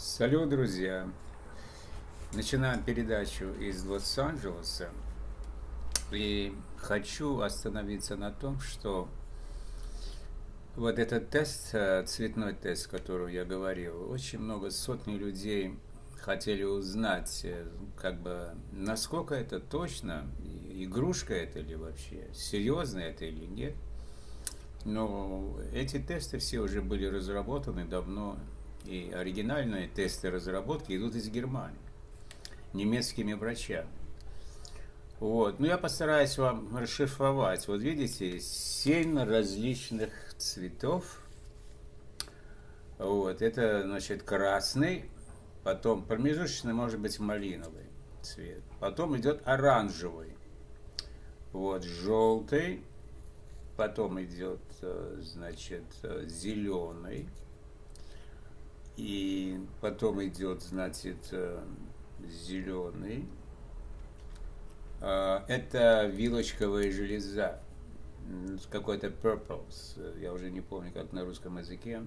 Салют, друзья! Начинаем передачу из Лос-Анджелеса. И хочу остановиться на том, что вот этот тест, э, цветной тест, который я говорил, очень много, сотни людей хотели узнать, э, как бы, насколько это точно, игрушка это или вообще, серьезно это или нет. Но эти тесты все уже были разработаны давно, и оригинальные тесты разработки идут из Германии, немецкими врачами. Вот. Ну, я постараюсь вам расшифровать. Вот видите, семь различных цветов. Вот. Это, значит, красный, потом промежуточный, может быть, малиновый цвет. Потом идет оранжевый. Вот, желтый. Потом идет, э, значит, э, зеленый и потом идет, значит, э, зеленый. А, это вилочковая железа, какой-то purples, я уже не помню, как на русском языке.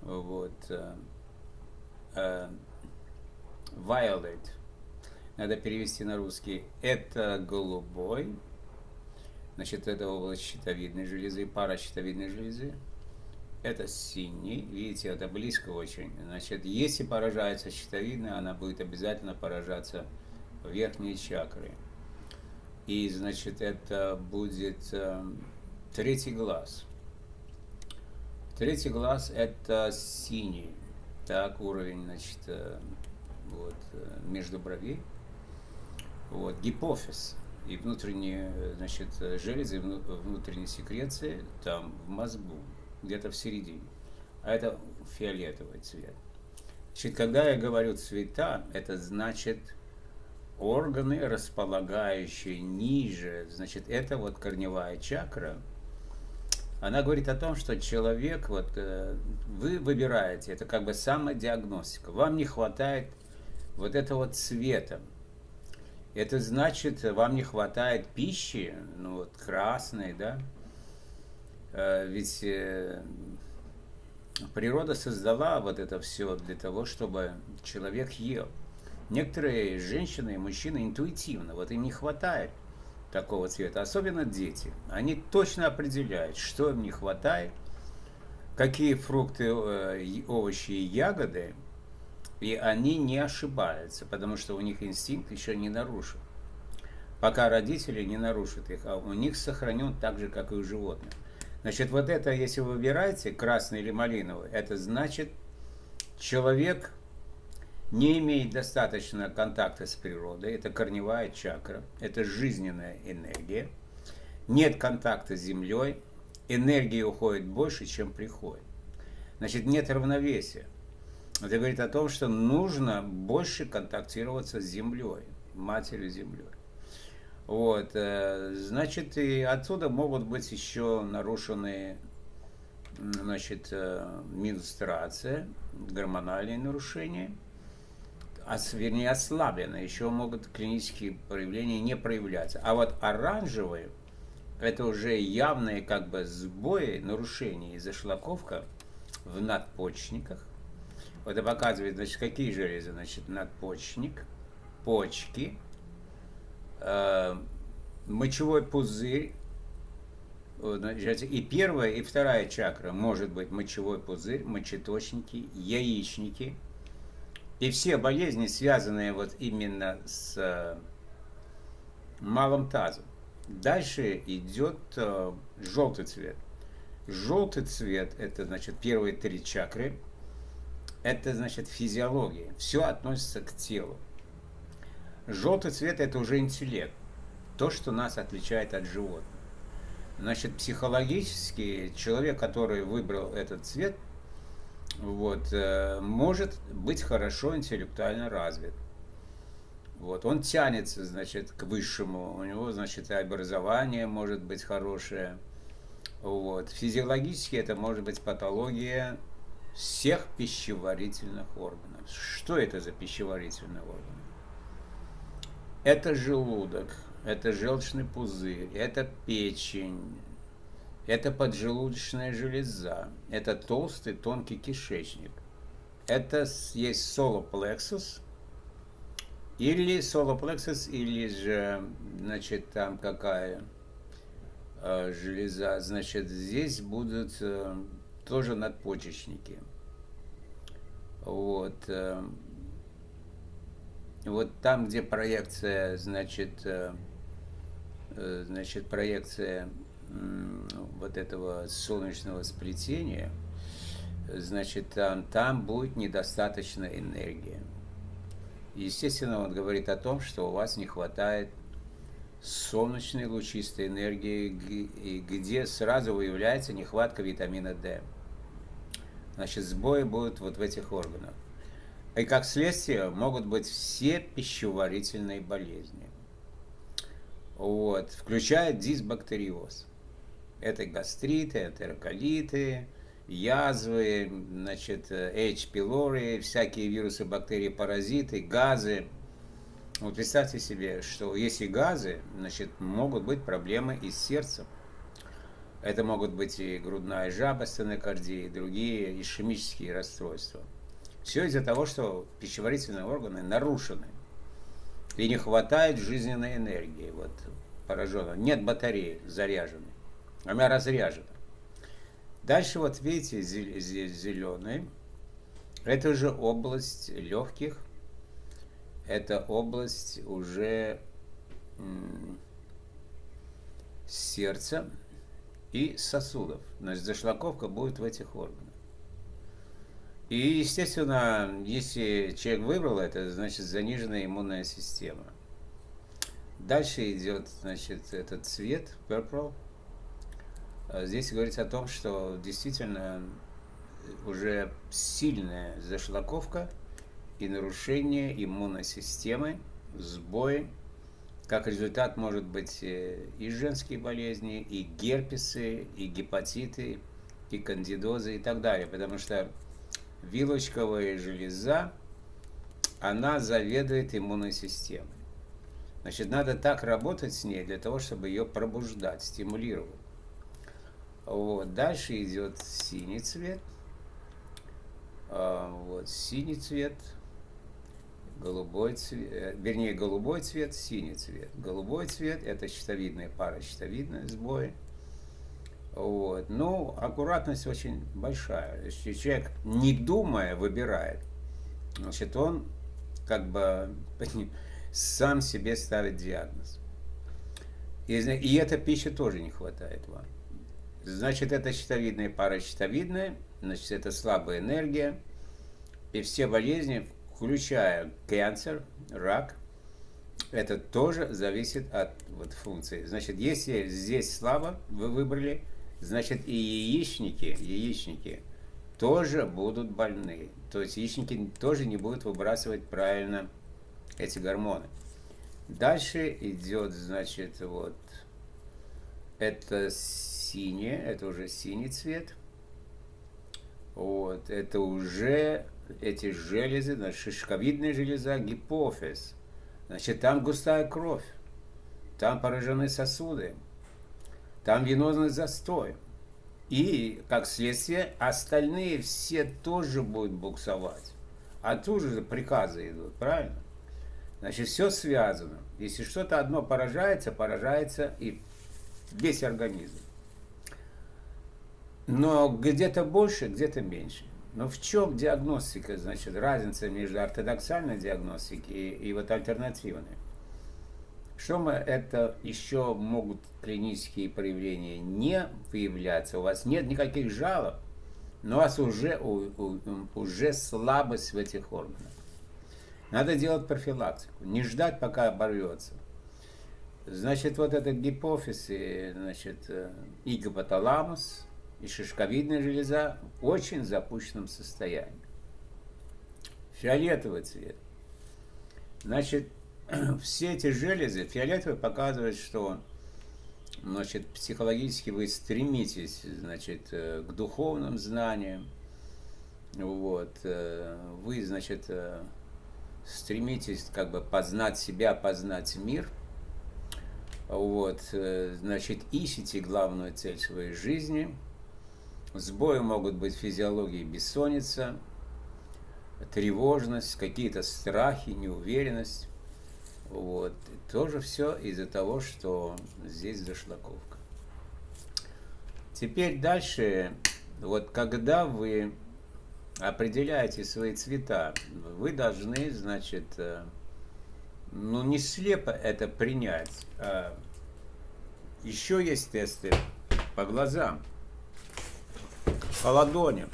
Вот. Э, э, violet, надо перевести на русский. Это голубой, значит, это область щитовидной железы, пара щитовидной железы это синий, видите, это близко очень. Значит, если поражается щитовидная, она будет обязательно поражаться в верхние чакры. И, значит, это будет э, третий глаз. Третий глаз это синий. Так, уровень, значит, э, вот, э, между бровей. Вот, гипофиз и внутренние, значит, железы, внутренние секреции там в мозгу где-то в середине. А это фиолетовый цвет. Значит, когда я говорю цвета, это значит органы, располагающие ниже. Значит, это вот корневая чакра. Она говорит о том, что человек, вот э, вы выбираете, это как бы самодиагностика. Вам не хватает вот этого цвета. Это значит, вам не хватает пищи, ну вот красной, да, ведь э, природа создала вот это все для того, чтобы человек ел. Некоторые женщины и мужчины интуитивно, вот им не хватает такого цвета, особенно дети. Они точно определяют, что им не хватает, какие фрукты, э, овощи и ягоды, и они не ошибаются, потому что у них инстинкт еще не нарушен. Пока родители не нарушат их, а у них сохранен так же, как и у животных. Значит, вот это, если вы выбираете, красный или малиновый, это значит, человек не имеет достаточно контакта с природой, это корневая чакра, это жизненная энергия, нет контакта с землей, энергии уходит больше, чем приходит. Значит, нет равновесия. Это говорит о том, что нужно больше контактироваться с землей, матерью землей. Вот, э, значит, и отсюда могут быть еще нарушены, значит, э, менструация, гормональные нарушения, а, вернее, ослаблены, еще могут клинические проявления не проявляться. А вот оранжевые, это уже явные как бы сбои, нарушения и зашлаковка в надпочечниках. Вот это показывает, значит, какие железы, значит, надпочечник, почки, мочевой пузырь, и первая, и вторая чакра может быть мочевой пузырь, мочеточники, яичники. И все болезни, связанные вот именно с э, малым тазом. Дальше идет э, желтый цвет. Желтый цвет – это, значит, первые три чакры. Это, значит, физиология. Все относится к телу. Желтый цвет – это уже интеллект, то, что нас отличает от животных. Значит, психологически человек, который выбрал этот цвет, вот, э, может быть хорошо интеллектуально развит. Вот, он тянется, значит, к высшему, у него, значит, и образование может быть хорошее. Вот. Физиологически это может быть патология всех пищеварительных органов. Что это за пищеварительные органы? Это желудок, это желчный пузырь, это печень, это поджелудочная железа, это толстый тонкий кишечник, это есть солоплексус, или солоплексус, или же, значит, там какая э, железа, значит, здесь будут э, тоже надпочечники. Вот. Э, вот там, где проекция, значит, э, э, значит, проекция вот этого солнечного сплетения, значит, там, там будет недостаточно энергии. Естественно, он говорит о том, что у вас не хватает солнечной лучистой энергии, где сразу выявляется нехватка витамина D. Значит, сбои будут вот в этих органах. И как следствие могут быть все пищеварительные болезни. Вот, включая дисбактериоз. Это гастриты, энтероколиты, язвы, значит, H. pylori, всякие вирусы, бактерии, паразиты, газы. Вот представьте себе, что если газы, значит, могут быть проблемы и с сердцем. Это могут быть и грудная жаба, стенокардия, и другие ишемические расстройства. Все из-за того, что пищеварительные органы нарушены. И не хватает жизненной энергии. Вот пораженно. Нет батареи заряженной. Она разряжена. Дальше вот видите, зеленый. Это уже область легких. Это область уже сердца и сосудов. Значит, зашлаковка будет в этих органах. И, естественно, если человек выбрал это, значит, заниженная иммунная система. Дальше идет, значит, этот цвет, purple, а здесь говорится о том, что действительно уже сильная зашлаковка и нарушение иммунной системы, сбои. Как результат может быть э, и женские болезни, и герпесы, и гепатиты, и кандидозы и так далее. Потому что вилочковая железа, она заведует иммунной системой. Значит, надо так работать с ней для того, чтобы ее пробуждать, стимулировать. Вот. Дальше идет синий цвет. А, вот, синий цвет, голубой цвет, э, вернее, голубой цвет, синий цвет. Голубой цвет – это щитовидная пара, щитовидные сбои. Вот. Ну, аккуратность очень большая. Если человек, не думая, выбирает, значит, он как бы сам себе ставит диагноз. И, и эта пища тоже не хватает вам. Значит, это щитовидная пара щитовидная, значит, это слабая энергия. И все болезни, включая канцер, рак, это тоже зависит от вот, функции. Значит, если здесь слабо вы выбрали, значит и яичники, яичники тоже будут больны. То есть яичники тоже не будут выбрасывать правильно эти гормоны. Дальше идет, значит, вот, это синее, это уже синий цвет. Вот, это уже эти железы, значит, шишковидная железа, гипофиз. Значит, там густая кровь, там поражены сосуды, там венозный застой. И, как следствие, остальные все тоже будут буксовать. Оттуда же приказы идут, правильно? Значит, все связано. Если что-то одно поражается, поражается и весь организм. Но где-то больше, где-то меньше. Но в чем диагностика, значит, разница между ортодоксальной диагностикой и, и вот альтернативной? Что мы это еще могут клинические проявления не выявляться? У вас нет никаких жалоб, но у вас уже, у, у, уже слабость в этих органах. Надо делать профилактику, не ждать, пока оборвется. Значит, вот этот гипофиз и, значит, э, и гипоталамус, и шишковидная железа в очень запущенном состоянии. Фиолетовый цвет. Значит, все эти железы, фиолетовый показывает, что значит, психологически вы стремитесь значит, э, к духовным знаниям, вот, э, вы, значит, стремитесь как бы познать себя, познать мир – вот, э, значит, ищите главную цель своей жизни. Сбои могут быть физиологии бессонница. тревожность, какие-то страхи, неуверенность. Вот. тоже все из-за того, что здесь зашлаковка. Теперь дальше, вот когда вы определяете свои цвета, вы должны, значит, э, ну не слепо это принять. А еще есть тесты по глазам, по ладоням.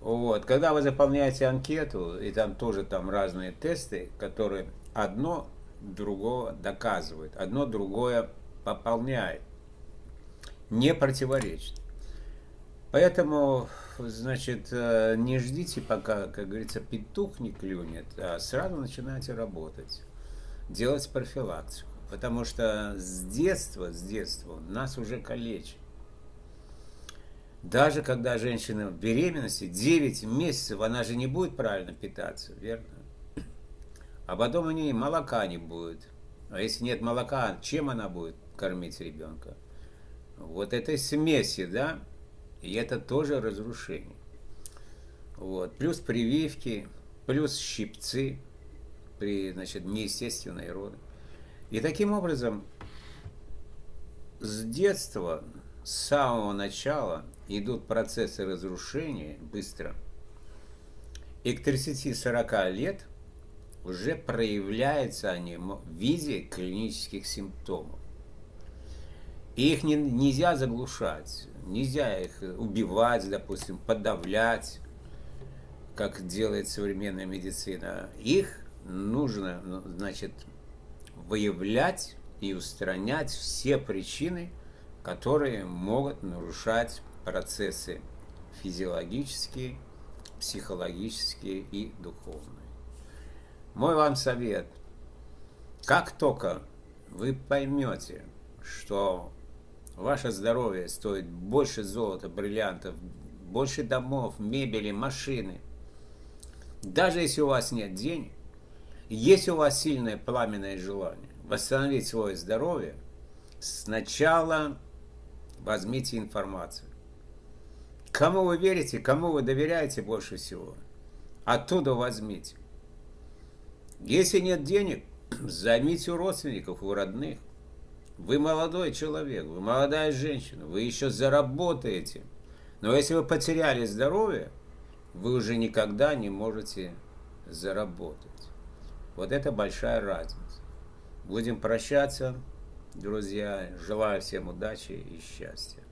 Вот. Когда вы заполняете анкету, и там тоже там разные тесты, которые одно другого доказывают, одно другое пополняет, не противоречит. Поэтому, значит, э, не ждите, пока, как говорится, петух не клюнет, а сразу начинайте работать, делать профилактику. Потому что с детства, с детства нас уже калечат. Даже когда женщина в беременности, 9 месяцев, она же не будет правильно питаться, верно? А потом у нее молока не будет. А если нет молока, чем она будет кормить ребенка? Вот этой смеси, да? И это тоже разрушение. Вот. Плюс прививки, плюс щипцы при значит, неестественной роды. И таким образом с детства, с самого начала идут процессы разрушения быстро. И к 30-40 лет уже проявляются они в виде клинических симптомов. И их не, нельзя заглушать, нельзя их убивать, допустим, подавлять, как делает современная медицина. Их нужно, ну, значит, выявлять и устранять все причины, которые могут нарушать процессы физиологические, психологические и духовные. Мой вам совет. Как только вы поймете, что ваше здоровье стоит больше золота, бриллиантов, больше домов, мебели, машины, даже если у вас нет денег, если у вас сильное пламенное желание восстановить свое здоровье, сначала возьмите информацию. Кому вы верите, кому вы доверяете больше всего, оттуда возьмите. Если нет денег, займите у родственников, у родных. Вы молодой человек, вы молодая женщина, вы еще заработаете. Но если вы потеряли здоровье, вы уже никогда не можете заработать. Вот это большая разница. Будем прощаться, друзья. Желаю всем удачи и счастья.